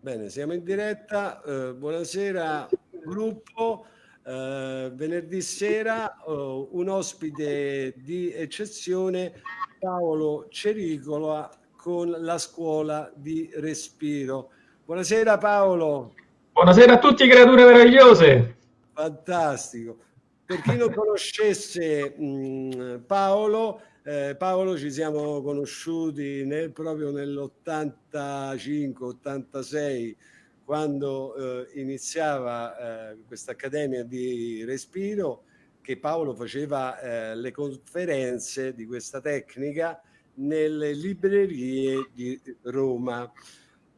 Bene, siamo in diretta. Eh, buonasera gruppo. Eh, venerdì sera oh, un ospite di eccezione, Paolo Cericola con la scuola di respiro. Buonasera Paolo. Buonasera a tutti creature meravigliose. Fantastico. Per chi non conoscesse mh, mm, Paolo, eh, Paolo ci siamo conosciuti nel, proprio nell'85-86 quando eh, iniziava eh, questa accademia di respiro che Paolo faceva eh, le conferenze di questa tecnica nelle librerie di Roma.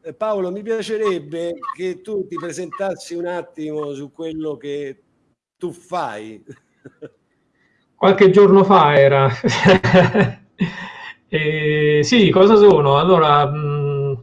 Eh, Paolo, mi piacerebbe che tu ti presentassi un attimo su quello che tu fai. qualche giorno fa era. e, sì, cosa sono? Allora, mh,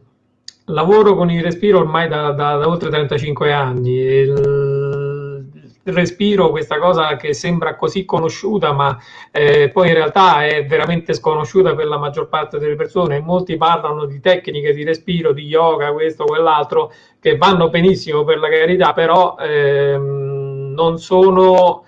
lavoro con il respiro ormai da, da, da oltre 35 anni. Il, il, respiro, questa cosa che sembra così conosciuta, ma eh, poi in realtà è veramente sconosciuta per la maggior parte delle persone. Molti parlano di tecniche di respiro, di yoga, questo, quell'altro, che vanno benissimo per la carità, però ehm, non sono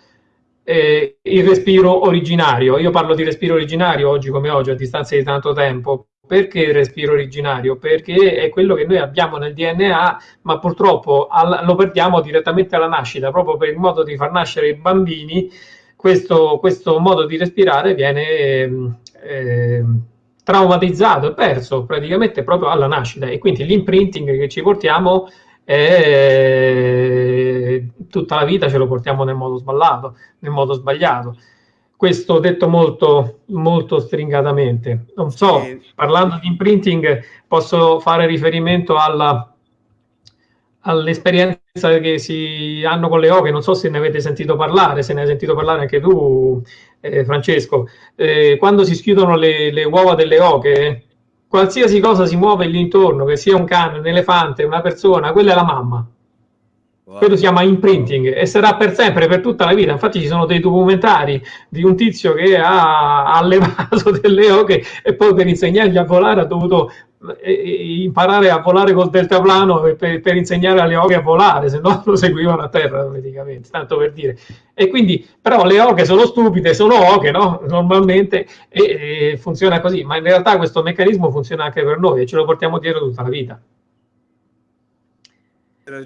eh, il respiro originario. Io parlo di respiro originario oggi come oggi, a distanza di tanto tempo. Perché il respiro originario? Perché è quello che noi abbiamo nel DNA, ma purtroppo al, lo perdiamo direttamente alla nascita, proprio per il modo di far nascere i bambini. Questo, questo modo di respirare viene eh, traumatizzato e perso praticamente proprio alla nascita e quindi l'imprinting che ci portiamo e tutta la vita ce lo portiamo nel modo sbagliato, nel modo sbagliato. Questo detto molto, molto stringatamente. Non so, parlando di imprinting, posso fare riferimento alla, all'esperienza che si hanno con le oche, non so se ne avete sentito parlare, se ne hai sentito parlare anche tu, eh, Francesco. Eh, quando si schiudono le, le uova delle oche, qualsiasi cosa si muove lì intorno, che sia un cane, un elefante, una persona, quella è la mamma. Quello si chiama imprinting e sarà per sempre, per tutta la vita. Infatti ci sono dei documentari di un tizio che ha allevato delle oche e poi per insegnargli a volare ha dovuto imparare a volare col deltaplano per, per insegnare alle oche a volare, se no lo seguivano a terra praticamente, tanto per dire. E quindi, però le oche sono stupide, sono oche, no? Normalmente, e, e funziona così, ma in realtà questo meccanismo funziona anche per noi e ce lo portiamo dietro tutta la vita.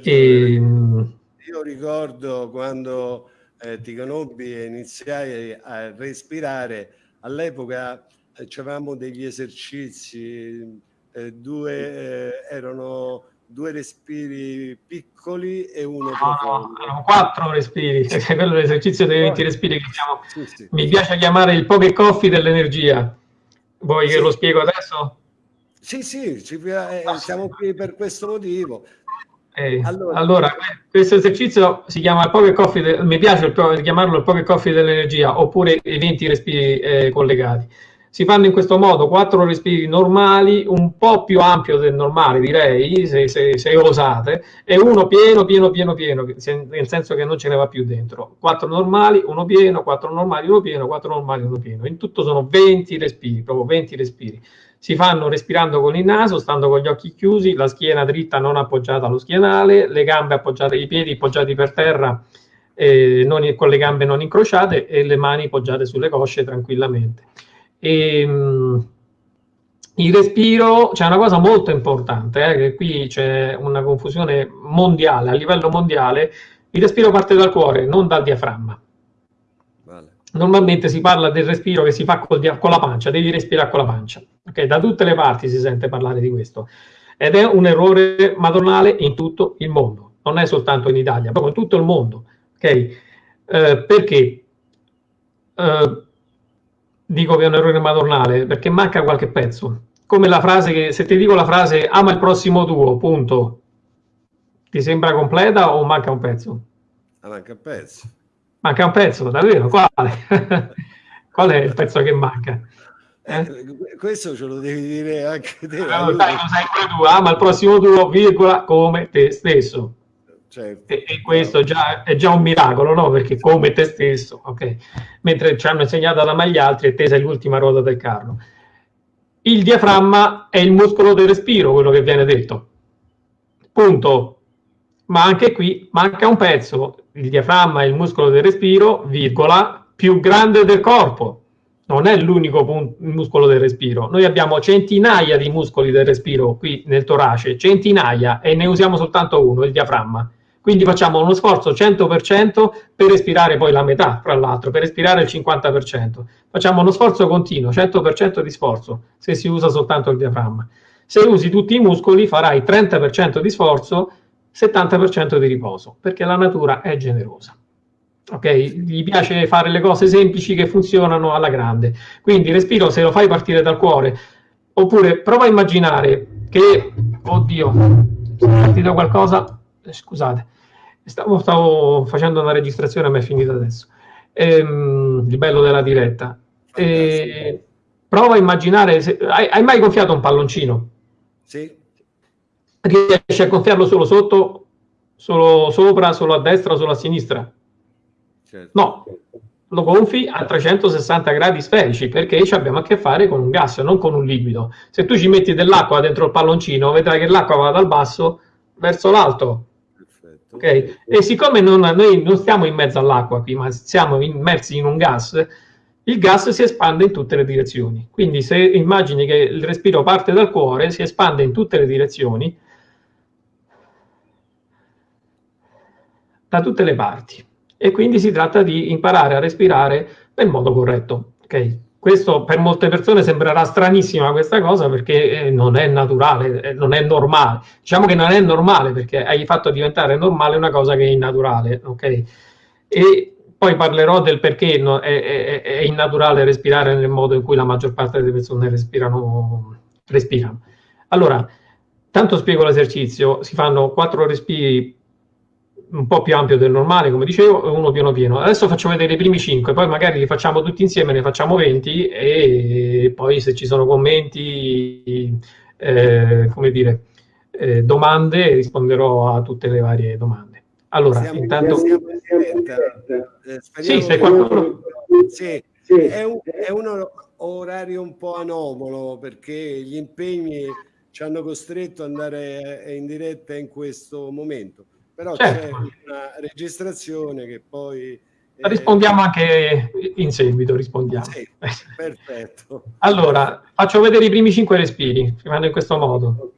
E... Io ricordo quando eh, ti conobbi e iniziai a respirare, all'epoca eh, avevamo degli esercizi eh, due, eh, erano due respiri piccoli e uno no, profondo. No, erano quattro respiri, quello è l'esercizio dei 20 respiri che chiamo, sì, sì. mi piace chiamare il poche coffee dell'energia. Vuoi sì. che lo spiego adesso? Sì, sì, ci, eh, siamo qui per questo motivo. Eh, allora, allora, questo esercizio si chiama il pocket coffee, mi piace il, chiamarlo il pocket coffee dell'energia oppure i 20 respiri eh, collegati si fanno in questo modo quattro respiri normali, un po' più ampio del normale direi, se, se, se osate, e uno pieno, pieno, pieno, pieno, nel senso che non ce ne va più dentro. Quattro normali, uno pieno, quattro normali, uno pieno, quattro normali, uno pieno. In tutto sono 20 respiri, proprio 20 respiri. Si fanno respirando con il naso, stando con gli occhi chiusi, la schiena dritta non appoggiata allo schienale, le gambe appoggiate, i piedi appoggiati per terra, eh, non, con le gambe non incrociate e le mani appoggiate sulle cosce tranquillamente. E, ehm, il respiro, c'è una cosa molto importante, eh, che qui c'è una confusione mondiale, a livello mondiale, il respiro parte dal cuore, non dal diaframma. Normalmente si parla del respiro che si fa con la pancia, devi respirare con la pancia. Okay? Da tutte le parti si sente parlare di questo. Ed è un errore madornale in tutto il mondo, non è soltanto in Italia, proprio in tutto il mondo. Okay? Eh, perché? Eh, dico che è un errore madornale perché manca qualche pezzo. Come la frase che se ti dico la frase ama il prossimo tuo, punto, ti sembra completa o manca un pezzo? Manca un pezzo. Manca un pezzo, davvero? Quale? Qual è il pezzo che manca? Eh? Questo ce lo devi dire anche te. Allora, dai, lo sai pure tu, ama il prossimo tuo, virgola, come te stesso. Certo. E, e, questo già, è già un miracolo, no? Perché come te stesso, ok? Mentre ci hanno insegnato ad amare gli altri e te sei l'ultima ruota del carro. Il diaframma è il muscolo del respiro, quello che viene detto. punto. Ma anche qui manca un pezzo, il diaframma è il muscolo del respiro, virgola, più grande del corpo. Non è l'unico muscolo del respiro. Noi abbiamo centinaia di muscoli del respiro qui nel torace, centinaia, e ne usiamo soltanto uno, il diaframma. Quindi facciamo uno sforzo 100% per respirare poi la metà, fra l'altro, per respirare il 50%. Facciamo uno sforzo continuo, 100% di sforzo, se si usa soltanto il diaframma. Se usi tutti i muscoli farai 30% di sforzo, 70% di riposo, perché la natura è generosa. Ok? Gli piace fare le cose semplici che funzionano alla grande. Quindi respiro se lo fai partire dal cuore, oppure prova a immaginare che, oddio, è partito qualcosa, eh, scusate, Stavo, stavo, facendo una registrazione, ma è finita adesso. Ehm, il bello della diretta. E, prova a immaginare, se, hai, hai, mai gonfiato un palloncino? Sì. Riesci a gonfiarlo solo sotto, solo sopra, solo a destra, solo a sinistra? Certo. No, lo gonfi a 360 gradi sferici perché ci abbiamo a che fare con un gas, non con un liquido. Se tu ci metti dell'acqua dentro il palloncino, vedrai che l'acqua va dal basso verso l'alto Okay? E siccome non, noi non stiamo in mezzo all'acqua qui, ma siamo immersi in un gas, il gas si espande in tutte le direzioni. Quindi se immagini che il respiro parte dal cuore, si espande in tutte le direzioni, da tutte le parti. E quindi si tratta di imparare a respirare nel modo corretto. Okay? Questo per molte persone sembrerà stranissima questa cosa perché eh, non è naturale, eh, non è normale. Diciamo che non è normale perché hai fatto diventare normale una cosa che è innaturale, ok? E poi parlerò del perché no, è, è, è, innaturale respirare nel modo in cui la maggior parte delle persone respirano. respirano. Allora, tanto spiego l'esercizio, si fanno quattro respiri un po' più ampio del normale, come dicevo, e uno piano pieno. Adesso faccio vedere i primi 5, poi magari li facciamo tutti insieme, ne facciamo 20 e poi se ci sono commenti, eh, come dire, eh, domande, risponderò a tutte le varie domande. Allora, siamo, intanto... Siamo eh, sì, se qualcuno... Sì, è un, è un orario un po' anomalo perché gli impegni ci hanno costretto ad andare in diretta in questo momento però certo. c'è una registrazione che poi... Eh... Rispondiamo anche in seguito, rispondiamo. Sì, perfetto. allora, faccio vedere i primi cinque respiri, fanno in questo modo.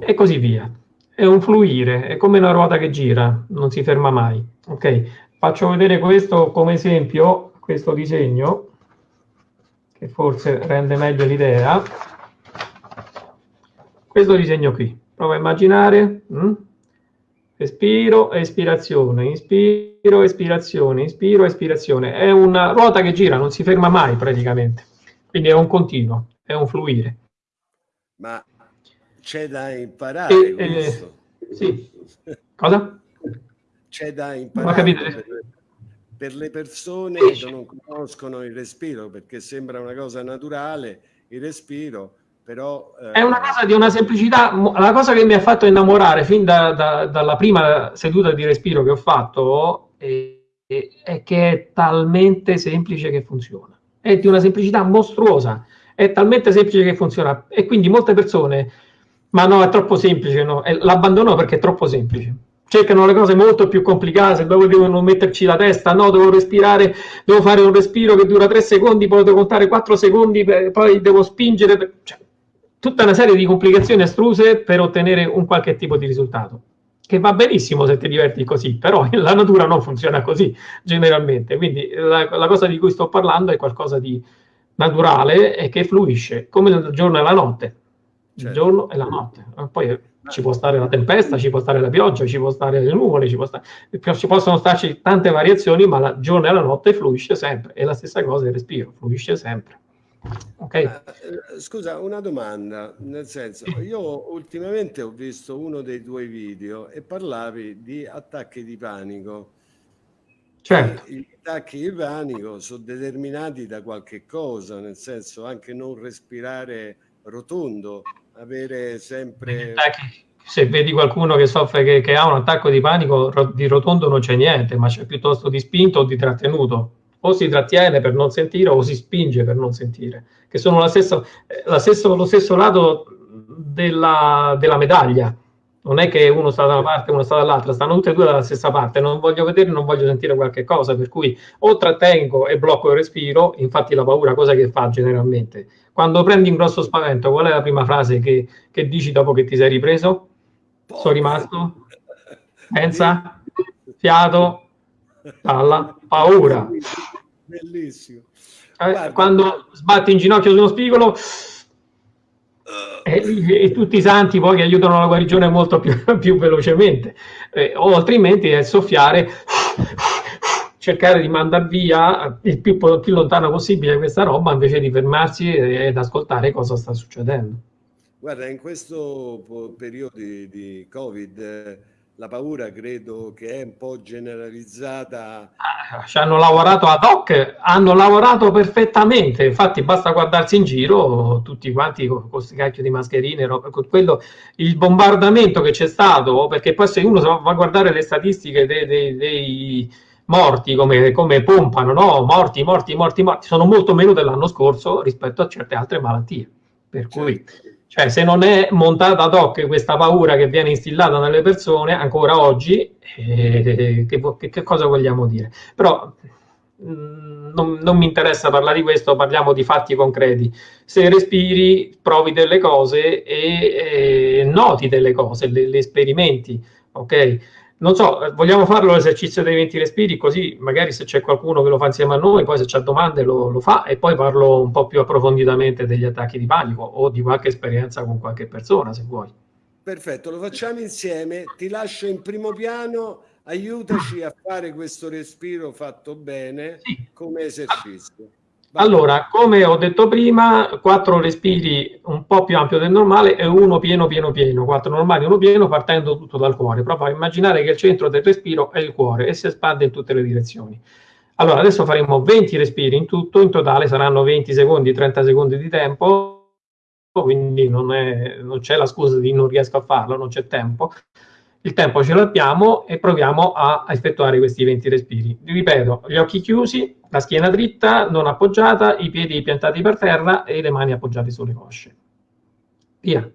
E così via. È un fluire, è come una ruota che gira, non si ferma mai. Ok? Faccio vedere questo come esempio, questo disegno, che forse rende meglio l'idea. Questo disegno qui. Prova a immaginare. Hm? Respiro, espirazione, inspiro, espirazione, inspiro, espirazione. È una ruota che gira, non si ferma mai praticamente. Quindi è un continuo, è un fluire. Ma c'è da imparare e, questo. Eh, sì. Cosa? c'è da imparare per, per, le persone che non conoscono il respiro, perché sembra una cosa naturale, il respiro, però... Eh... È una cosa di una semplicità, la cosa che mi ha fatto innamorare fin da, da, dalla prima seduta di respiro che ho fatto è, è che è talmente semplice che funziona. È di una semplicità mostruosa, è talmente semplice che funziona e quindi molte persone, ma no, è troppo semplice, no? l'abbandonano perché è troppo semplice cercano le cose molto più complicate, dove devono metterci la testa, no, devo respirare, devo fare un respiro che dura 3 secondi, poi devo contare 4 secondi, poi devo spingere, cioè, tutta una serie di complicazioni astruse per ottenere un qualche tipo di risultato. Che va benissimo se ti diverti così, però la natura non funziona così generalmente. Quindi la, la cosa di cui sto parlando è qualcosa di naturale e che fluisce, come il giorno e la notte. Il certo. giorno e la notte. Poi ci può stare la tempesta, ci può stare la pioggia, ci può stare le nuvole, ci, può stare... ci possono starci tante variazioni, ma la giorno e la notte fluisce sempre. E la stessa cosa il respiro, fluisce sempre. Okay. Uh, scusa, una domanda, nel senso, io ultimamente ho visto uno dei tuoi video e parlavi di attacchi di panico. Certo. gli attacchi di panico sono determinati da qualche cosa, nel senso anche non respirare rotondo, avere sempre... Se vedi qualcuno che soffre, che, che, ha un attacco di panico, di rotondo non c'è niente, ma c'è piuttosto di spinto o di trattenuto. O si trattiene per non sentire o si spinge per non sentire, che sono la stessa, la stesso, lo stesso lato della, della medaglia non è che uno sta da una parte e uno sta dall'altra, stanno tutte e due dalla stessa parte, non voglio vedere, non voglio sentire qualche cosa, per cui o trattengo e blocco il respiro, infatti la paura cosa che fa generalmente? Quando prendi un grosso spavento, qual è la prima frase che, che dici dopo che ti sei ripreso? Sono rimasto? Pensa? Fiato? Palla? Paura. Bellissimo. Eh, quando sbatti in ginocchio su uno spigolo e, e, tutti i santi poi che aiutano la guarigione molto più, più velocemente, eh, o altrimenti è soffiare, cercare di mandare via il più, più lontano possibile questa roba invece di fermarsi ed ascoltare cosa sta succedendo. Guarda, in questo periodo di, di Covid la paura credo che è un po' generalizzata. Ah, ci hanno lavorato ad hoc, hanno lavorato perfettamente, infatti basta guardarsi in giro, tutti quanti con questi cacchio di mascherine, con quello, il bombardamento che c'è stato, perché poi se uno va a guardare le statistiche dei, dei, dei morti, come, come pompano, no? morti, morti, morti, morti, sono molto meno dell'anno scorso rispetto a certe altre malattie. Per cui certo. Cioè, se non è montata ad hoc questa paura che viene instillata nelle persone, ancora oggi, eh, che, che, cosa vogliamo dire? Però mm, non, non, mi interessa parlare di questo, parliamo di fatti concreti. Se respiri, provi delle cose e, e noti delle cose, le, le sperimenti, ok? Non so, vogliamo farlo l'esercizio dei 20 respiri, così magari se c'è qualcuno che lo fa insieme a noi, poi se c'è domande lo, lo, fa e poi parlo un po' più approfonditamente degli attacchi di panico o di qualche esperienza con qualche persona, se vuoi. Perfetto, lo facciamo insieme. Ti lascio in primo piano, aiutaci a fare questo respiro fatto bene sì. come esercizio. Allora, come ho detto prima, quattro respiri un po' più ampio del normale e uno pieno, pieno, pieno. Quattro normali, uno pieno, partendo tutto dal cuore. Proprio a immaginare che il centro del respiro è il cuore e si espande in tutte le direzioni. Allora, adesso faremo 20 respiri in tutto, in totale saranno 20 secondi, 30 secondi di tempo, quindi non c'è la scusa di non riesco a farlo, non c'è tempo il tempo ce l'abbiamo e proviamo a effettuare questi 20 respiri. Ripeto, gli occhi chiusi, la schiena dritta, non appoggiata, i piedi piantati per terra e le mani appoggiate sulle cosce. Via.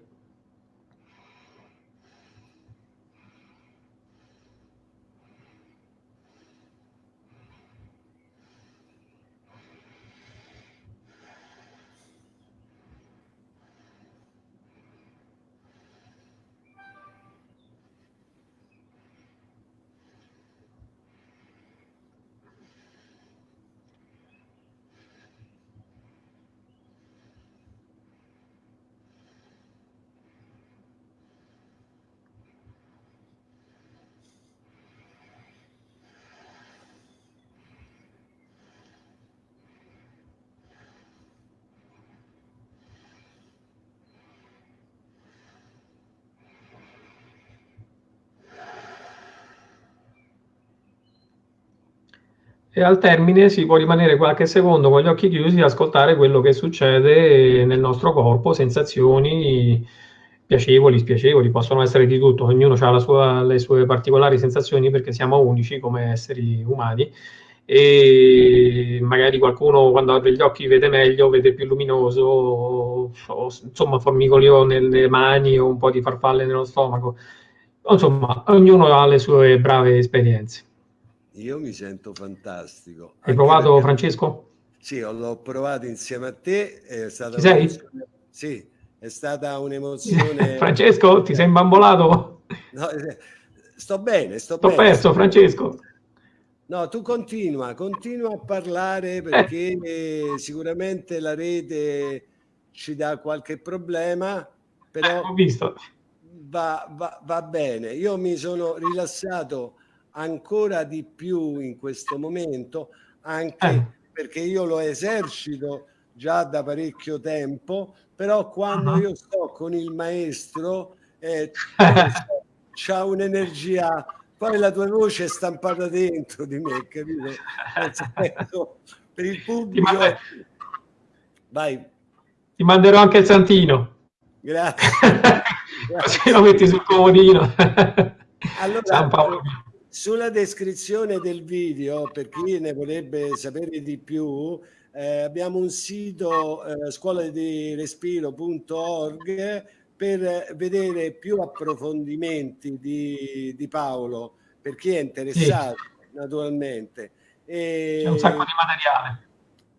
Al termine si può rimanere qualche secondo con gli occhi chiusi e ascoltare quello che succede nel nostro corpo, sensazioni piacevoli, spiacevoli, possono essere di tutto, ognuno ha sua, le sue particolari sensazioni perché siamo unici come esseri umani. E magari qualcuno quando apre gli occhi vede meglio, vede più luminoso, o, insomma formicolio nelle mani o un po' di farfalle nello stomaco, insomma ognuno ha le sue brave esperienze. Io mi sento fantastico. Hai provato perché... Francesco? Sì, l'ho provato insieme a te. È stata? Sì, è stata un'emozione. Francesco, ti sei imbambolato? No, eh, sto bene, sto, sto bene. perso, Francesco. No, tu continua, continua a parlare perché eh. sicuramente la rete ci dà qualche problema, però eh, ho visto. Va, va, va bene. Io mi sono rilassato ancora di più in questo momento, anche eh. perché io lo esercito già da parecchio tempo, però quando -huh. io sto con il maestro eh, c'ha un'energia, poi la tua voce è stampata dentro di me, capito? per il pubblico... Ti, Vai. Ti manderò anche il santino. Grazie. Così lo metti sul comodino. allora, sulla descrizione del video, per chi ne vorrebbe sapere di più, eh, abbiamo un sito eh, scuola di respiro.org per vedere più approfondimenti di, di Paolo, per chi è interessato sì. naturalmente. E... C'è un sacco di materiale.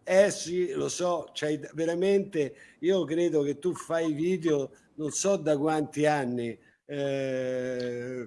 Eh sì, lo so, cioè, veramente io credo che tu fai video non so da quanti anni, eh,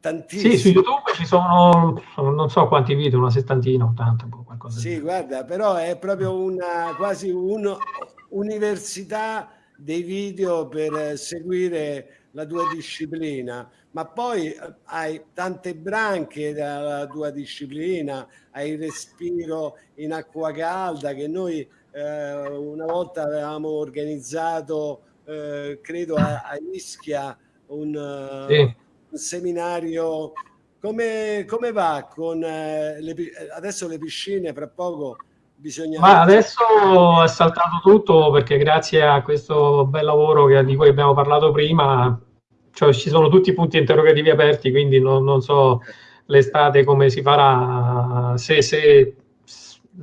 tantissimi. Sì, su YouTube ci sono non so quanti video, una settantina, ottanta, boh, qualcosa. Sì, guarda, però è proprio una quasi un'università dei video per seguire la tua disciplina, ma poi eh, hai tante branche dalla tua disciplina, hai il respiro in acqua calda che noi eh, una volta avevamo organizzato, eh, credo a, a Ischia, un, sì. Seminario. Come, come, va con eh, le, adesso le piscine fra poco bisogna... Ma adesso è saltato tutto perché grazie a questo bel lavoro che, di cui abbiamo parlato prima, cioè ci sono tutti i punti interrogativi aperti, quindi non, non so l'estate come si farà, se, se,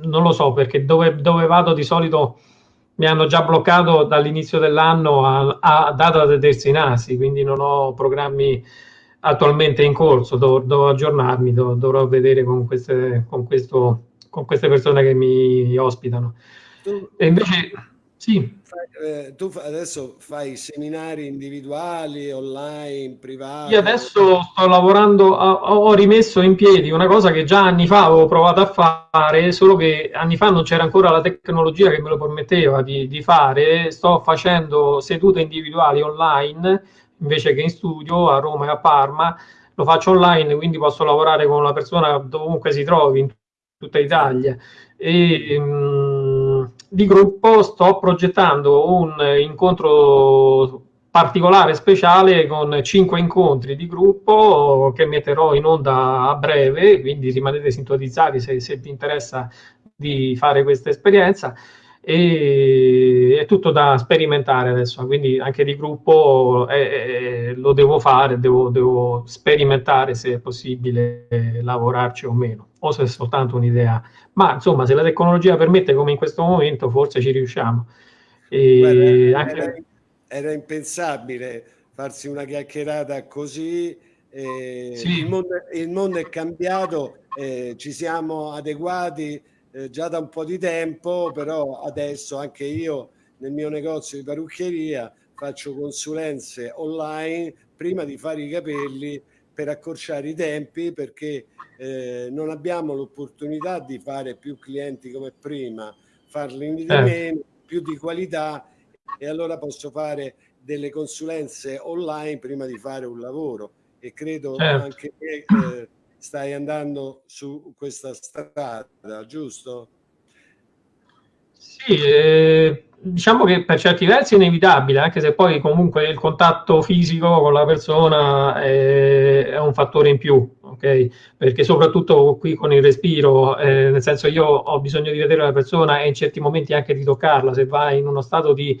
non lo so perché dove, dove, vado di solito mi hanno già bloccato dall'inizio dell'anno a, a data da destinarsi, quindi non ho programmi attualmente in corso, dov, devo aggiornarmi, dov, dovrò vedere con, queste, con questo con queste persone che mi ospitano. Tu, e invece, sì. Fai, eh, tu adesso fai seminari individuali, online, privati? Io adesso sto lavorando, ho, ho rimesso in piedi una cosa che già anni fa avevo provato a fare, solo che anni fa non c'era ancora la tecnologia che me lo permetteva di, di fare. Sto facendo sedute individuali online invece che in studio a Roma e a Parma lo faccio online, quindi posso lavorare con una persona dovunque si trovi, in tutta Italia. E, mh, mm, di gruppo sto progettando un incontro particolare, speciale, con cinque incontri di gruppo che metterò in onda a breve, quindi rimanete sintonizzati se, se vi interessa di fare questa esperienza e è tutto da sperimentare adesso, quindi anche di gruppo eh, eh, lo devo fare, devo, devo, sperimentare se è possibile lavorarci o meno, o se è soltanto un'idea. Ma insomma, se la tecnologia permette, come in questo momento, forse ci riusciamo. Guarda, anche... era, era, impensabile farsi una chiacchierata così. Eh, sì. il, mondo, il, mondo, è cambiato, eh, ci siamo adeguati eh, già da un po' di tempo, però adesso anche io nel mio negozio di parrucchieria faccio consulenze online prima di fare i capelli per accorciare i tempi perché eh, non abbiamo l'opportunità di fare più clienti come prima, farli di eh. meno, più di qualità e allora posso fare delle consulenze online prima di fare un lavoro e credo certo. anche che eh, stai andando su questa strada, giusto? Sì, eh, diciamo che per certi versi è inevitabile, anche se poi comunque il contatto fisico con la persona è, è un fattore in più, ok? Perché soprattutto qui con il respiro, eh, nel senso io ho bisogno di vedere la persona e in certi momenti anche di toccarla, se va in uno stato di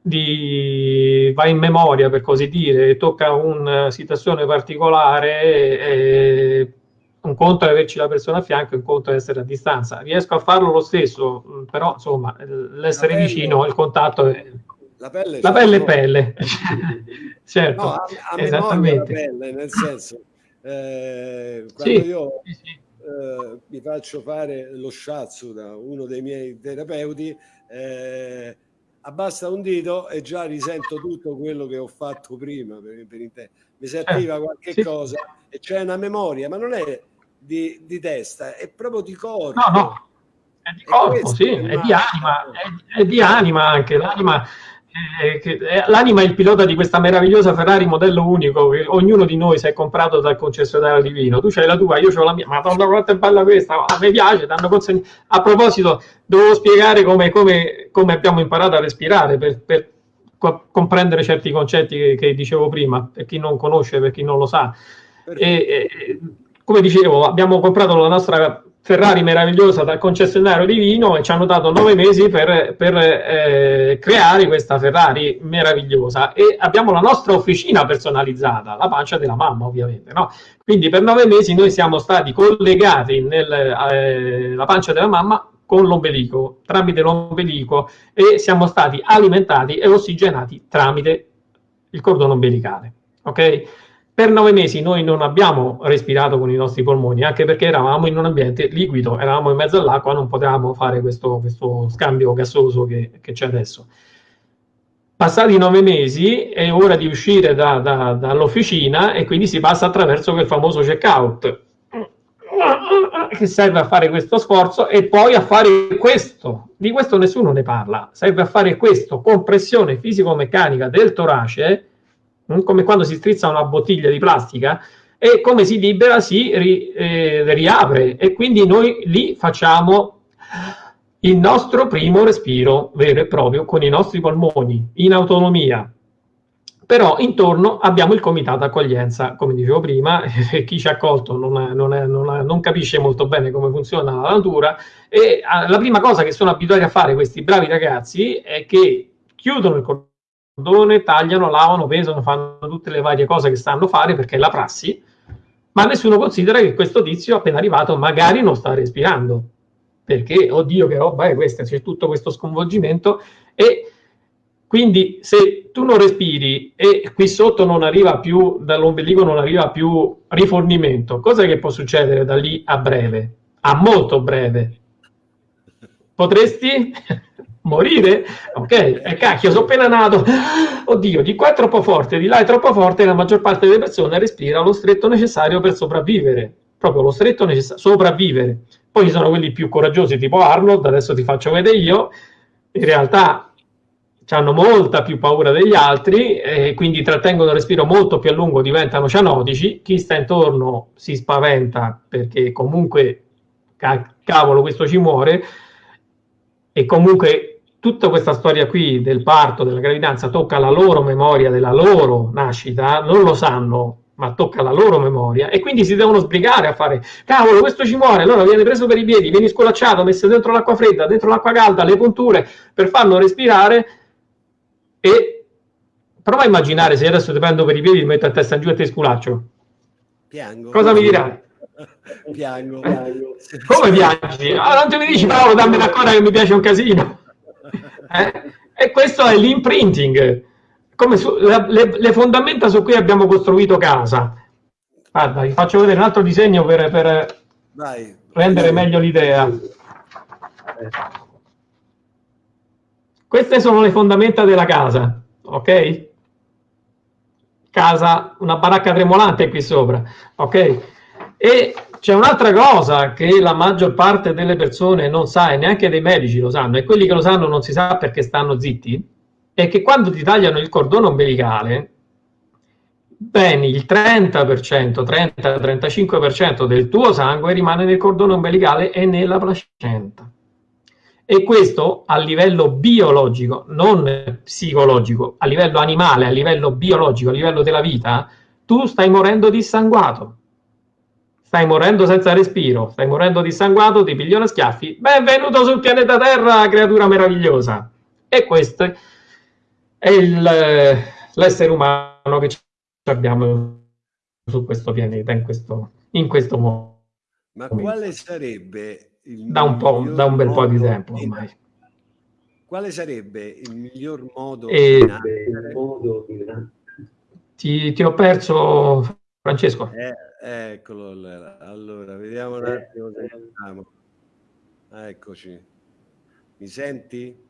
di, va in memoria per così dire, tocca una situazione particolare, eh, un conto è averci la persona a fianco, un conto è essere a distanza. Riesco a farlo lo stesso, però insomma, l'essere vicino, il contatto è... La pelle, la pelle è pelle. certo, no, a, a esattamente. Pelle, nel senso, eh, quando sì, io sì, sì. Eh, mi faccio fare lo shiatsu da uno dei miei terapeuti, eh, abbassa un dito e già risento tutto quello che ho fatto prima per, per mi si attiva eh, qualche sì. cosa e c'è una memoria ma non è di, di, testa è proprio di corpo. No no. È di corpo sì è, è di anima è, è di anima anche. L'anima l'anima è il pilota di questa meravigliosa Ferrari modello unico che ognuno di noi si è comprato dal concessionario divino. Tu c'hai la tua, io ho la mia. Madonna, quanto è bella questa! A me piace. A proposito, dovevo spiegare come, come, come abbiamo imparato a respirare per, per co comprendere certi concetti che, che, dicevo prima, per chi non conosce, per chi non lo sa. E, e, come dicevo, abbiamo comprato la nostra Ferrari meravigliosa dal concessionario di vino e ci hanno dato nove mesi per, per eh, creare questa Ferrari meravigliosa e abbiamo la nostra officina personalizzata, la pancia della mamma ovviamente, no? Quindi per nove mesi noi siamo stati collegati nella eh, pancia della mamma con l'ombelico, tramite l'ombelico e siamo stati alimentati e ossigenati tramite il cordone ombelicale, ok? Per nove mesi noi non abbiamo respirato con i nostri polmoni, anche perché eravamo in un ambiente liquido, eravamo in mezzo all'acqua, non potevamo fare questo, questo scambio gassoso che, che c'è adesso. Passati nove mesi è ora di uscire da, da, dall'officina e quindi si passa attraverso quel famoso checkout che serve a fare questo sforzo e poi a fare questo. Di questo nessuno ne parla. Serve a fare questo, compressione fisico-meccanica del torace? Come quando si strizza una bottiglia di plastica e come si libera si ri, eh, riapre. E quindi noi lì facciamo il nostro primo respiro vero e proprio con i nostri polmoni in autonomia. Però intorno abbiamo il comitato accoglienza, come dicevo prima, chi ci ha accolto non, non, è, non, è, non, capisce molto bene come funziona la natura. E ah, la prima cosa che sono abituati a fare questi bravi ragazzi è che chiudono il cordone, tagliano, lavano, pesano, fanno tutte le varie cose che stanno a fare perché è la prassi, ma nessuno considera che questo tizio appena arrivato magari non sta respirando, perché, oddio che roba è questa, c'è tutto questo sconvolgimento e quindi se tu non respiri e qui sotto non arriva più, dall'ombelico non arriva più rifornimento, cosa che può succedere da lì a breve? A molto breve. Potresti morire? Ok, e cacchio, sono appena nato. Oddio, di qua è troppo forte, di là è troppo forte, la maggior parte delle persone respira lo stretto necessario per sopravvivere. Proprio lo stretto necessario, sopravvivere. Poi ci sono quelli più coraggiosi, tipo Arnold, adesso ti faccio vedere io. In realtà hanno molta più paura degli altri e quindi trattengono il respiro molto più a lungo, diventano cianotici. Chi sta intorno si spaventa perché comunque, cavolo, questo ci muore. E comunque tutta questa storia qui del parto, della gravidanza, tocca la loro memoria della loro nascita, non lo sanno, ma tocca la loro memoria e quindi si devono sbrigare a fare cavolo questo ci muore allora viene preso per i piedi viene scolacciato messo dentro l'acqua fredda dentro l'acqua calda le punture per farlo respirare e prova a immaginare se adesso ti prendo per i piedi ti metto a testa in giù e ti sculaccio piango cosa mi dirai? piango, piango. come piangi? Ah, non te mi dici Paolo dammi una cosa che mi piace un casino eh? E questo è l'imprinting. Come su, le, le, fondamenta su cui abbiamo costruito casa. Guarda, vi faccio vedere un altro disegno per, per Vai. rendere meglio l'idea. Queste sono le fondamenta della casa, ok? Casa, una baracca tremolante qui sopra, ok? E c'è un'altra cosa che la maggior parte delle persone non sa e neanche dei medici lo sanno e quelli che lo sanno non si sa perché stanno zitti, è che quando ti tagliano il cordone ombelicale, bene il 30%, 30-35% del tuo sangue rimane nel cordone ombelicale e nella placenta. E questo a livello biologico, non psicologico, a livello animale, a livello biologico, a livello della vita, tu stai morendo dissanguato Stai morendo senza respiro, stai morendo dissanguato, ti piglio schiaffi. Benvenuto sul pianeta Terra, creatura meravigliosa. E questo è l'essere umano che abbiamo su questo pianeta, in questo, in questo modo. Ma quale sarebbe il da un, po', da un bel po' di tempo ormai. Quale sarebbe il miglior modo e... di ti, ti ho perso, Francesco. Eh Eccolo allora, vediamo un attimo se siamo. Eccoci. Mi senti?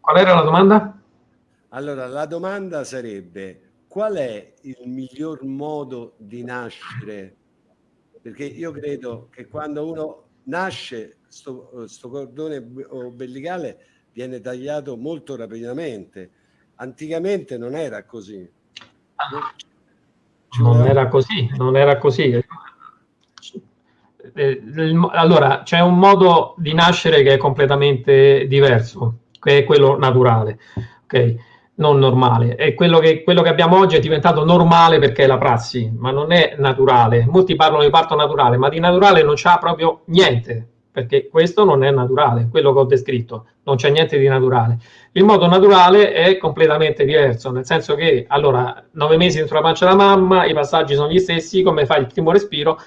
Qual era la domanda? Allora, la domanda sarebbe qual è il miglior modo di nascere? Perché io credo che quando uno nasce, sto, sto cordone ombelicale viene tagliato molto rapidamente. Anticamente non era così. Ah non era così, non era così. Eh, allora, c'è un modo di nascere che è completamente diverso, che è quello naturale, ok? Non normale. E quello che, quello che abbiamo oggi è diventato normale perché è la prassi, ma non è naturale. Molti parlano di parto naturale, ma di naturale non c'ha proprio niente. Perché questo non è naturale, quello che ho descritto, non c'è niente di naturale. Il modo naturale è completamente diverso, nel senso che, allora, nove mesi dentro la pancia della mamma, i passaggi sono gli stessi, come fai il primo respiro,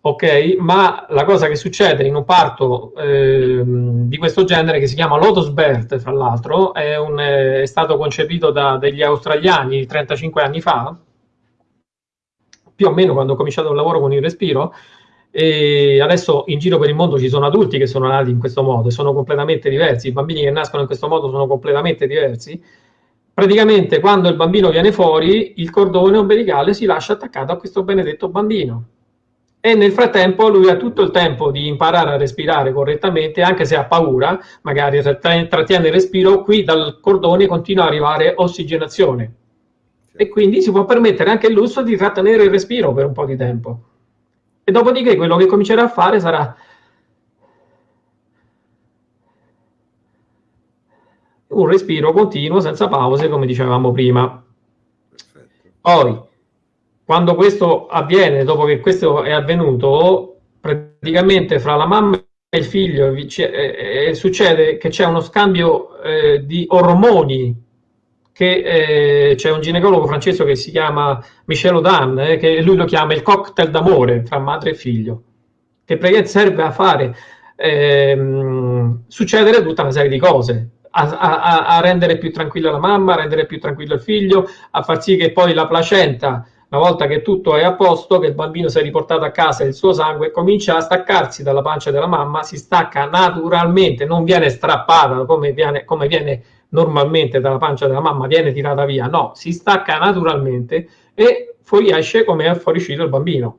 ok? Ma la cosa che succede in un parto eh, di questo genere, che si chiama Lotus Birth, fra l'altro, è, è, stato concepito da degli australiani 35 anni fa, più o meno quando ho cominciato il lavoro con il respiro, e adesso in giro per il mondo ci sono adulti che sono nati in questo modo e sono completamente diversi, i bambini che nascono in questo modo sono completamente diversi. Praticamente quando il bambino viene fuori, il cordone ombelicale si lascia attaccato a questo benedetto bambino e nel frattempo lui ha tutto il tempo di imparare a respirare correttamente, anche se ha paura, magari trattiene il respiro, qui dal cordone continua ad arrivare ossigenazione e quindi si può permettere anche il lusso di trattenere il respiro per un po' di tempo. E dopodiché quello che comincerà a fare sarà un respiro continuo senza pause, come dicevamo prima. Poi, quando questo avviene, dopo che questo è avvenuto, praticamente fra la mamma e il figlio eh, eh, succede che c'è uno scambio eh, di ormoni che eh, c'è un ginecologo francese che si chiama Michel Odan, eh, che lui lo chiama il cocktail d'amore fra madre e figlio, che praticamente serve a fare ehm, succedere tutta una serie di cose, a, a, a, rendere più tranquilla la mamma, a rendere più tranquillo il figlio, a far sì che poi la placenta una volta che tutto è a posto, che il bambino si è riportato a casa e il suo sangue comincia a staccarsi dalla pancia della mamma, si stacca naturalmente, non viene strappata come viene, come viene normalmente dalla pancia della mamma, viene tirata via, no, si stacca naturalmente e fuoriesce come è fuoriuscito il bambino.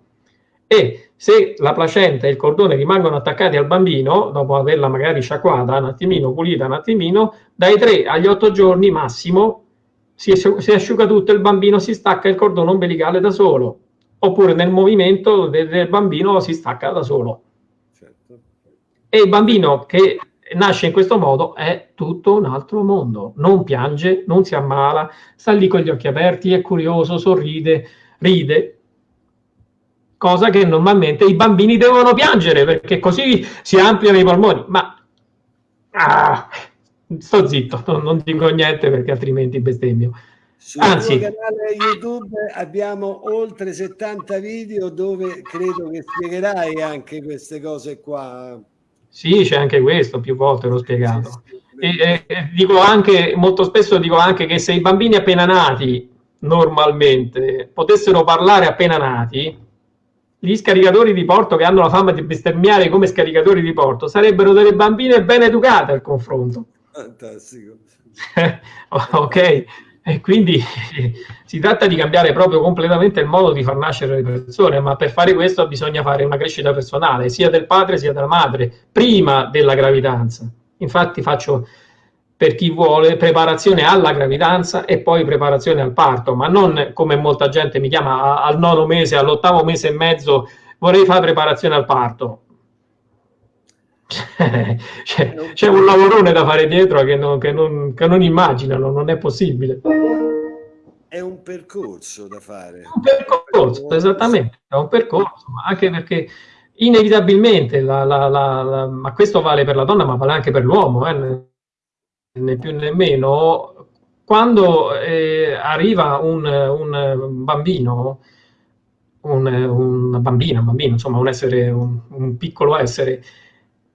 E se la placenta e il cordone rimangono attaccati al bambino, dopo averla magari sciacquata un attimino, pulita un attimino, dai 3 agli 8 giorni massimo si, si asciuga tutto, il bambino si stacca il cordone ombelicale da solo, oppure nel movimento del, del bambino si stacca da solo. Certo. E il bambino che nasce in questo modo è tutto un altro mondo, non piange, non si ammala, sta lì con gli occhi aperti, è curioso, sorride, ride, cosa che normalmente i bambini devono piangere perché così si ampliano i polmoni, ma ah, sto zitto, non, non, dico niente perché altrimenti bestemmio. Sul Anzi, canale YouTube abbiamo oltre 70 video dove credo che spiegherai anche queste cose qua. Sì, c'è anche questo, più volte l'ho spiegato. E, e, dico anche, molto spesso dico anche che se i bambini appena nati, normalmente, potessero parlare appena nati, gli scaricatori di porto che hanno la fama di bestemmiare come scaricatori di porto sarebbero delle bambine ben educate al confronto. Fantastico. ok, e quindi si tratta di cambiare proprio completamente il modo di far nascere le persone, ma per fare questo bisogna fare una crescita personale, sia del padre sia della madre, prima della gravidanza. Infatti faccio per chi vuole preparazione alla gravidanza e poi preparazione al parto, ma non come molta gente mi chiama al nono mese, all'ottavo mese e mezzo vorrei fare preparazione al parto c'è, c'è, un lavorone da fare dietro che non, che, non, che non, immaginano, non è possibile. È un percorso da fare. È un percorso, esattamente, è un percorso, anche perché inevitabilmente, la, la, la, ma questo vale per la donna, ma vale anche per l'uomo, eh, né più né meno, quando eh, arriva un, un bambino, un, una bambina, un bambino, insomma un essere, un, un piccolo essere,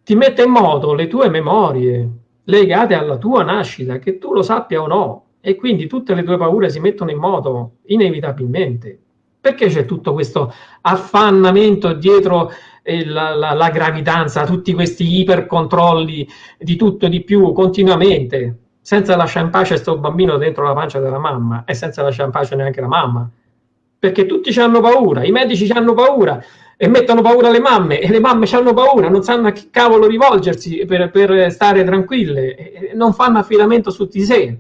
ti mette in moto le tue memorie legate alla tua nascita, che tu lo sappia o no, e quindi tutte le tue paure si mettono in moto inevitabilmente. Perché c'è tutto questo affannamento dietro eh, la, la, la, gravidanza, tutti questi ipercontrolli di tutto e di più continuamente, senza lasciare in pace questo bambino dentro la pancia della mamma e senza lasciare in pace neanche la mamma? Perché tutti ci hanno paura, i medici ci hanno paura, e mettono paura le mamme e le mamme hanno paura, non sanno a che cavolo rivolgersi per, per stare tranquille, non fanno affidamento su di sé.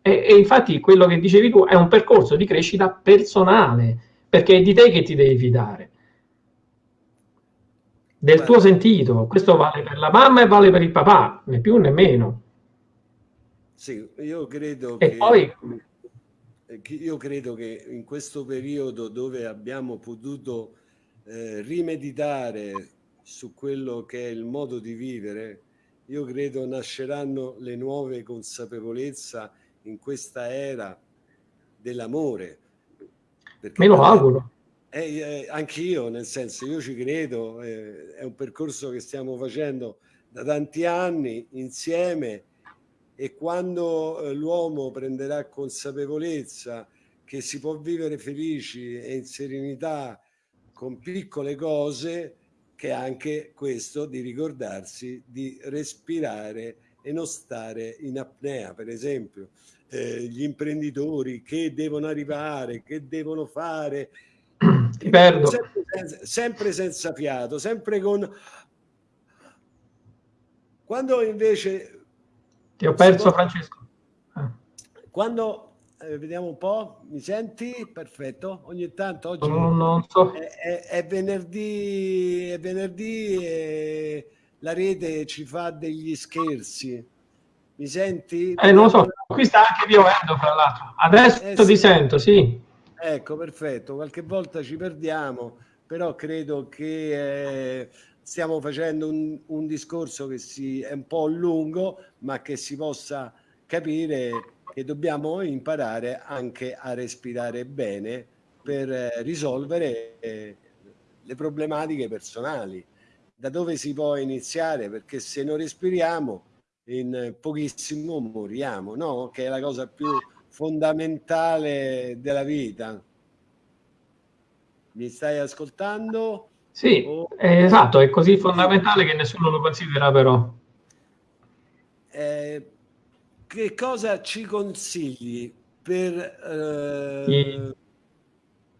E, e, infatti quello che dicevi tu è un percorso di crescita personale, perché è di te che ti devi fidare, del Beh. tuo sentito. Questo vale per la mamma e vale per il papà, né più né meno. Sì, io credo e che... Poi, io credo che in questo periodo dove abbiamo potuto eh, rimeditare su quello che è il modo di vivere, io credo nasceranno le nuove consapevolezza in questa era dell'amore. Me lo auguro. Eh, eh, anch'io, nel senso, io ci credo, eh, è un percorso che stiamo facendo da tanti anni insieme e quando eh, l'uomo prenderà consapevolezza che si può vivere felici e in serenità con piccole cose, che è anche questo di ricordarsi di respirare e non stare in apnea, per esempio. Eh, gli imprenditori che devono arrivare, che devono fare, ti perdo. Sempre senza, sempre senza fiato, sempre con... Quando invece... Ti ho perso. Francesco. Ah. Quando eh, vediamo un po', mi senti? Perfetto. Ogni tanto oggi no, non so. è, è, è, venerdì, è venerdì e la rete ci fa degli scherzi. Mi senti? Eh, non lo so, qui sta anche piovendo fra l'altro. Adesso eh, ti sì. sento, sì. Ecco, perfetto. Qualche volta ci perdiamo, però credo che eh, stiamo facendo un, un discorso che si, è un po' lungo, ma che si possa capire che dobbiamo imparare anche a respirare bene per eh, risolvere eh, le problematiche personali. Da dove si può iniziare? Perché se non respiriamo in pochissimo moriamo, no? Che è la cosa più fondamentale della vita. Mi stai ascoltando? Sì, eh, esatto, è così fondamentale che nessuno lo considera però. Eh, che cosa ci consigli per, eh,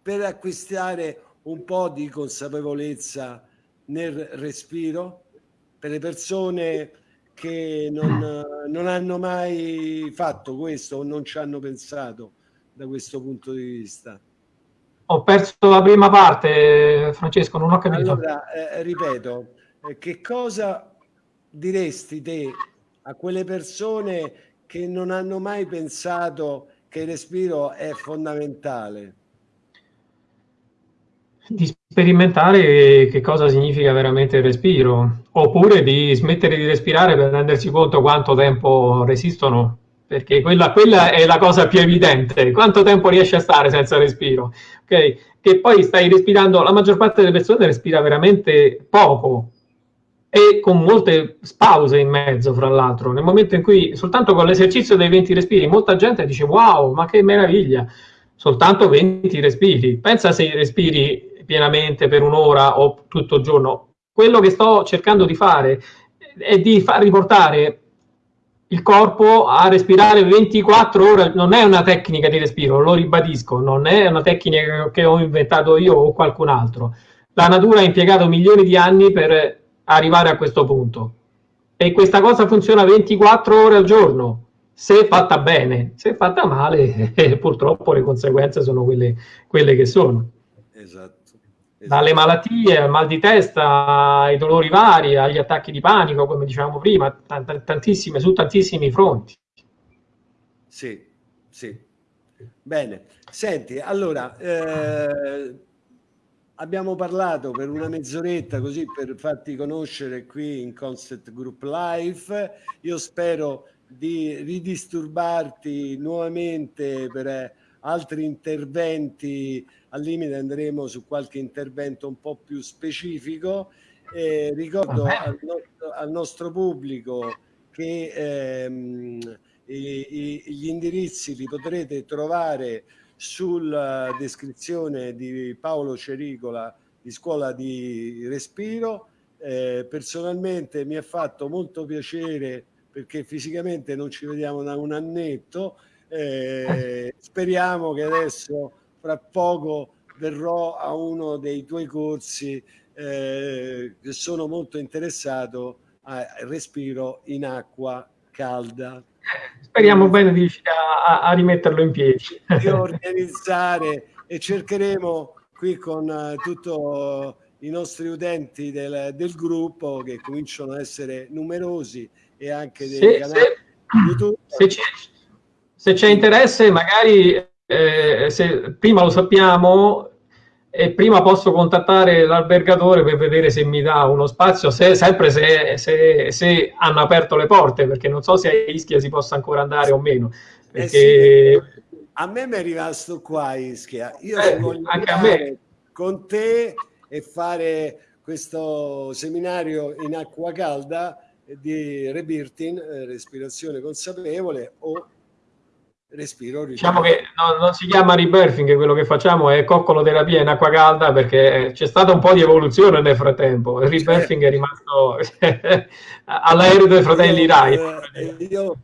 per acquistare un po' di consapevolezza nel respiro per le persone che non, non, hanno mai fatto questo o non ci hanno pensato da questo punto di vista? Ho perso la prima parte, Francesco, non ho capito. Allora, eh, ripeto, eh, che cosa diresti te a quelle persone che non hanno mai pensato che il respiro è fondamentale? Di sperimentare che cosa significa veramente il respiro, oppure di smettere di respirare per rendersi conto quanto tempo resistono, perché quella, quella è la cosa più evidente, quanto tempo riesci a stare senza respiro, ok? Che poi stai respirando, la maggior parte delle persone respira veramente poco, e con molte pause in mezzo, fra l'altro. Nel momento in cui soltanto con l'esercizio dei 20 respiri, molta gente dice wow, ma che meraviglia, soltanto 20 respiri. Pensa se respiri pienamente per un'ora o tutto il giorno. Quello che sto cercando di fare è di far riportare il corpo a respirare 24 ore. Non è una tecnica di respiro, lo ribadisco, non è una tecnica che ho inventato io o qualcun altro. La natura ha impiegato milioni di anni per arrivare a questo punto. E questa cosa funziona 24 ore al giorno, se fatta bene. Se fatta male, eh, purtroppo le conseguenze sono quelle, quelle che sono. Esatto. Esatto. dalle malattie al mal di testa, ai dolori vari, agli attacchi di panico, come dicevamo prima, tantissime, su tantissimi fronti. Sì, sì. Bene. Senti, allora, eh, abbiamo parlato per una mezz'oretta così per farti conoscere qui in Concept Group Live. Io spero di ridisturbarti nuovamente per eh, altri interventi. Al limite andremo su qualche intervento un po' più specifico. Eh, ricordo al nostro, al nostro, pubblico che ehm, i, i, gli indirizzi li potrete trovare sulla descrizione di Paolo Cericola di Scuola di Respiro. Eh, personalmente mi ha fatto molto piacere perché fisicamente non ci vediamo da un annetto. Eh, speriamo che adesso fra poco verrò a uno dei tuoi corsi eh, sono molto interessato al respiro in acqua calda. Speriamo bene di riuscire a, a rimetterlo in piedi. Di organizzare e cercheremo qui con uh, tutti i nostri utenti del, del, gruppo che cominciano ad essere numerosi e anche dei se, canali se, YouTube. Se c'è interesse, magari eh, se prima lo sappiamo, e prima posso contattare l'albergatore per vedere se mi dà uno spazio, se, sempre se, se, se, hanno aperto le porte, perché non so se a Ischia si possa ancora andare o meno. Perché... Eh sì, a me mi è rimasto qua Ischia, io eh, voglio anche a me. con te e fare questo seminario in acqua calda di rebirthing, eh, respirazione consapevole o respiro. Diciamo che no, non si chiama rebirthing, quello che facciamo è coccoloterapia in acqua calda perché c'è stata un po' di evoluzione nel frattempo. Il rebirthing è rimasto all'aereo dei fratelli Rai. Eh, io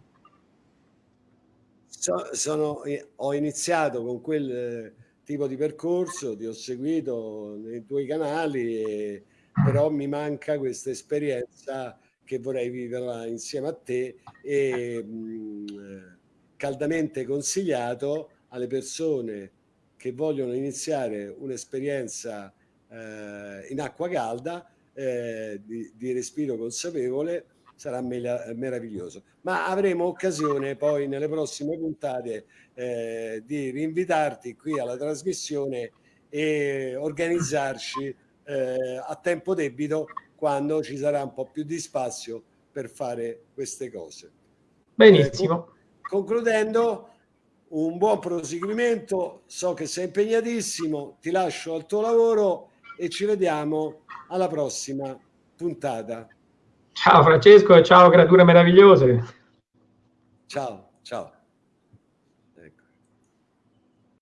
so, sono, ho iniziato con quel eh, tipo di percorso, ti ho seguito nei tuoi canali, e, però mi manca questa esperienza che vorrei viverla insieme a te e mh, caldamente consigliato alle persone che vogliono iniziare un'esperienza eh, in acqua calda eh, di, di, respiro consapevole sarà meraviglioso. Ma avremo occasione poi nelle prossime puntate eh, di rinvitarti qui alla trasmissione e organizzarci eh, a tempo debito quando ci sarà un po' più di spazio per fare queste cose. Benissimo concludendo, un buon proseguimento, so che sei impegnatissimo, ti lascio al tuo lavoro e ci vediamo alla prossima puntata. Ciao Francesco ciao creature meravigliose. Ciao, ciao.